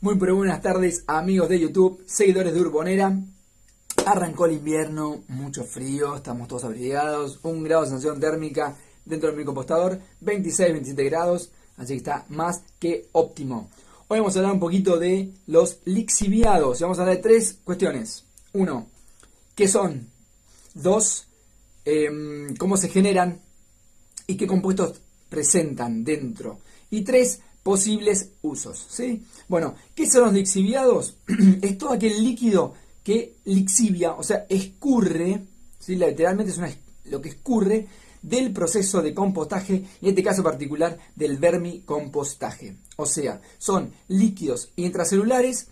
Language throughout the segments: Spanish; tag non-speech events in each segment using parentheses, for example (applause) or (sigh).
Muy buenas tardes amigos de YouTube, seguidores de Urbonera. Arrancó el invierno, mucho frío, estamos todos abrigados, un grado de sensación térmica dentro del compostador, 26-27 grados, así que está más que óptimo. Hoy vamos a hablar un poquito de los lixiviados, vamos a hablar de tres cuestiones. Uno, ¿qué son? Dos, em, cómo se generan y qué compuestos presentan dentro. Y tres, posibles usos. ¿sí? Bueno, ¿qué son los lixiviados? (clears throat) es todo aquel líquido que lixivia, o sea, escurre, ¿sí? literalmente es lo que escurre del proceso de compostaje, en este caso particular del vermicompostaje. O sea, son líquidos intracelulares,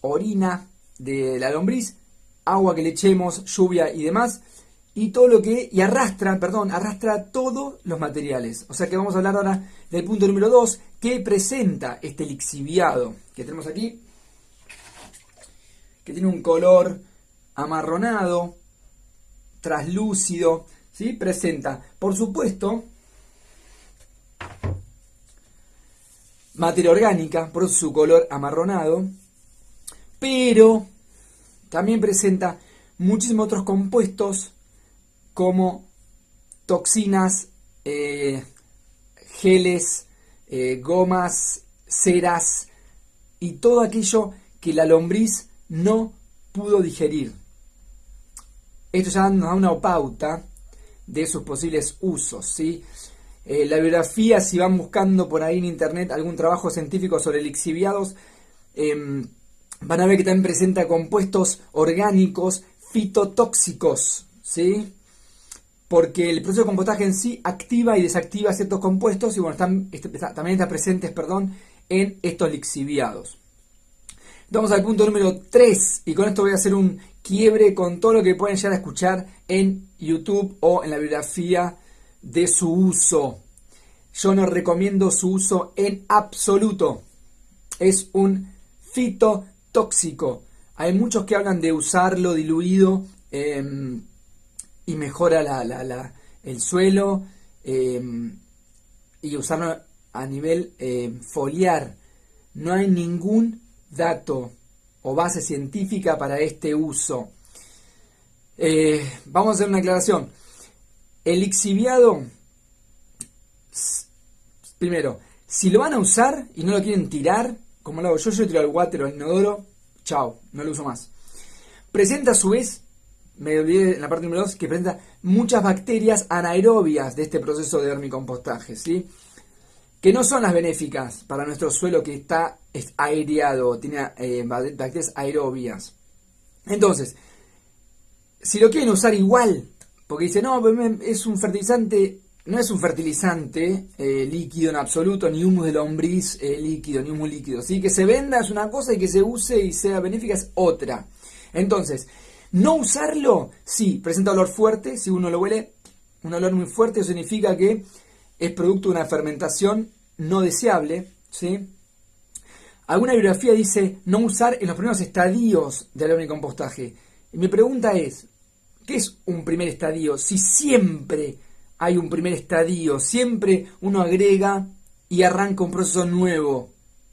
orina de la lombriz, agua que le echemos, lluvia y demás, y todo lo que, y arrastra, perdón, arrastra todos los materiales. O sea que vamos a hablar ahora del punto número 2, que presenta este lixiviado que tenemos aquí, que tiene un color amarronado, traslúcido, ¿sí? Presenta, por supuesto, materia orgánica, por su color amarronado, pero también presenta muchísimos otros compuestos como toxinas, eh, geles, eh, gomas, ceras y todo aquello que la lombriz no pudo digerir. Esto ya nos da una pauta de sus posibles usos. ¿sí? Eh, la biografía, si van buscando por ahí en internet algún trabajo científico sobre lixiviados, em, van a ver que también presenta compuestos orgánicos fitotóxicos. ¿sí? Porque el proceso de compostaje en sí activa y desactiva ciertos compuestos y bueno, están, este, también están presentes perdón, en estos lixiviados. Vamos al punto número 3 y con esto voy a hacer un quiebre con todo lo que pueden llegar a escuchar en YouTube o en la bibliografía de su uso. Yo no recomiendo su uso en absoluto. Es un fitotóxico. Hay muchos que hablan de usarlo diluido en y mejora el suelo em, y usarlo a nivel em, foliar. No hay ningún dato o base científica para este uso. Eh, vamos a hacer una aclaración. El lixiviado, primero, si lo van a usar y no lo quieren tirar, como lo hago yo, yo tiro al water o al inodoro, chao, no lo uso más. Presenta a su vez me olvidé en la parte número 2, que presenta muchas bacterias anaerobias de este proceso de vermicompostaje, ¿sí? que no son las benéficas para nuestro suelo que está aireado, tiene eh, bacterias aerobias. Entonces, si lo quieren usar igual, porque dice, no, es un fertilizante, no es un fertilizante eh, líquido en absoluto, ni humus de lombriz eh, líquido, ni humus líquido. ¿sí? Que se venda es una cosa y que se use y sea benéfica es otra. Entonces, no usarlo, sí, presenta olor fuerte, si uno lo huele, un olor muy fuerte significa que es producto de una fermentación no deseable, ¿sí? Alguna bibliografía dice no usar en los primeros estadios del compostaje. Y mi pregunta es, ¿qué es un primer estadio? Si siempre hay un primer estadio, siempre uno agrega y arranca un proceso nuevo.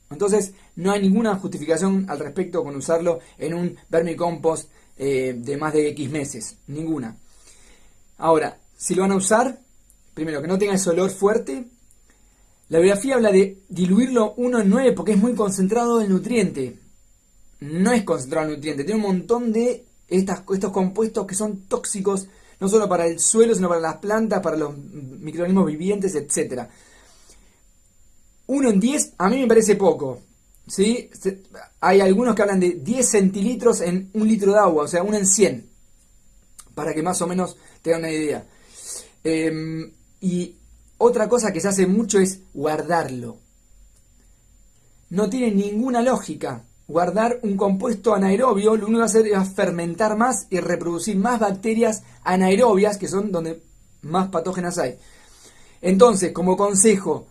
Entonces, no hay ninguna justificación al respecto con usarlo en un vermicompost eh, de más de X meses, ninguna. Ahora, si lo van a usar, primero que no tenga ese olor fuerte, la biografía habla de diluirlo 1 en 9 porque es muy concentrado el nutriente. No es concentrado el nutriente, tiene un montón de estas, estos compuestos que son tóxicos no solo para el suelo, sino para las plantas, para los microorganismos vivientes, etc. 1 en 10 a mí me parece poco. ¿Sí? Hay algunos que hablan de 10 centilitros en un litro de agua, o sea, uno en 100, para que más o menos tengan una idea. Em, y otra cosa que se hace mucho es guardarlo. No tiene ninguna lógica guardar un compuesto anaerobio, lo único que va a hacer es fermentar más y reproducir más bacterias anaerobias, que son donde más patógenas hay. Entonces, como consejo,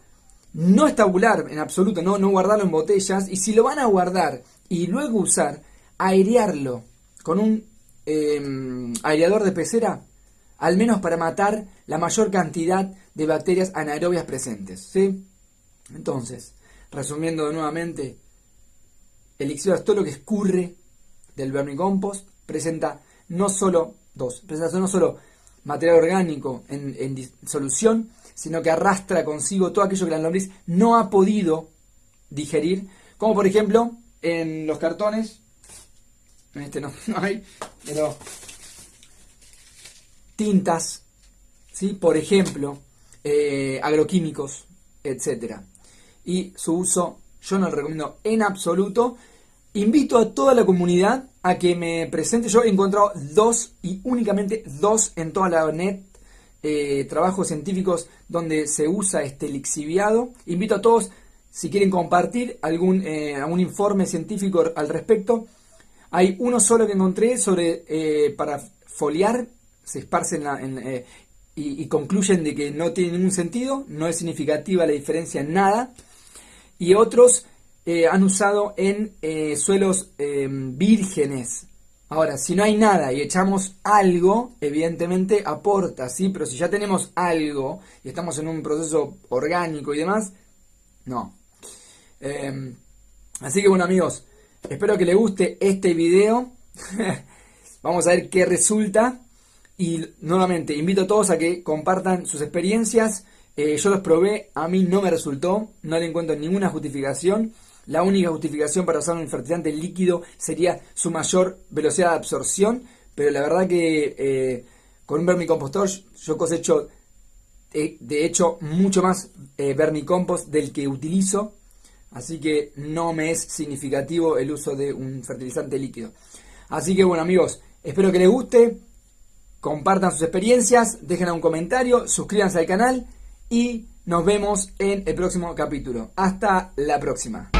no es tabular en absoluto, no, no guardarlo en botellas. Y si lo van a guardar y luego usar, airearlo con un em, aireador de pecera, al menos para matar la mayor cantidad de bacterias anaerobias presentes. ¿sí? Entonces, resumiendo nuevamente, es todo lo que escurre del vermicompost, presenta no solo dos, presenta no solo material orgánico en, solución, sino que arrastra consigo todo aquello que la lombriz no ha podido digerir, como por ejemplo en los cartones, en este (laughs) no, hay, pero tintas, ¿sí? por ejemplo, eh, agroquímicos, etcétera Y su uso yo no lo recomiendo en absoluto. Invito a toda la comunidad a que me presente. Yo he encontrado dos y únicamente dos en toda la net eh, trabajos científicos donde se usa este lixiviado. Invito a todos, si quieren compartir algún, eh, informe científico al respecto. Hay uno solo que encontré sobre eh, para foliar, se esparcen y, concluyen de que no tiene ningún sentido, no es significativa la diferencia en nada. Y otros han usado en suelos vírgenes. Ahora, si no hay nada y echamos algo, evidentemente aporta, ¿sí? Pero si ya tenemos algo y estamos en un proceso orgánico y demás, no. Em, así que bueno amigos, espero que les guste este video. (laughs) Vamos a ver qué resulta. Y nuevamente, invito a todos a que compartan sus experiencias. Eh, yo los probé, a mí no me resultó, no le encuentro ninguna justificación. La única justificación para usar un fertilizante líquido sería su mayor velocidad de absorción, pero la verdad que eh, con un vermicompostor yo cosecho eh, de hecho mucho más eh, vermicompost del que utilizo, así que no me es significativo el uso de un fertilizante líquido. Así que bueno amigos, espero que les guste, compartan sus experiencias, dejen un comentario, suscríbanse al canal y nos vemos en el próximo capítulo. Hasta la próxima.